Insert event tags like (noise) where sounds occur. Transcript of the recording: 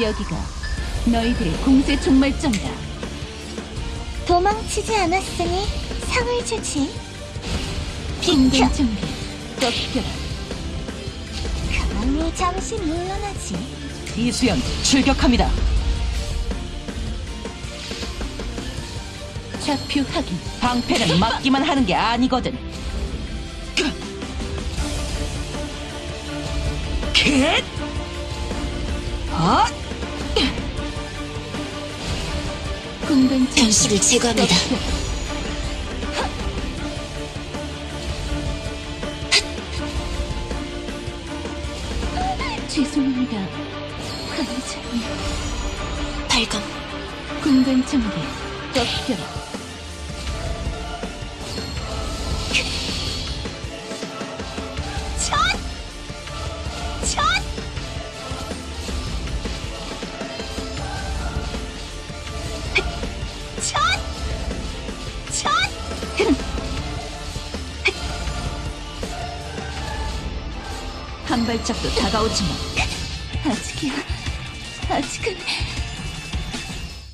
여기가 너희들의 공세 종말점이다. 도망치지 않았으니 상을 주지. 공간 준비. 꺾여라. 감히 잠시 물러나지. 이수연 출격합니다. 좌표 확인. 방패는 (laughs) 막기만 하는 게 아니거든. 캣! 아! 변수를 제거합니다. (laughs) 죄송합니다. 관장님. 발검. 공간 전개 꺾여 한 발짝도 다가오지 마. 아직이야. 아직은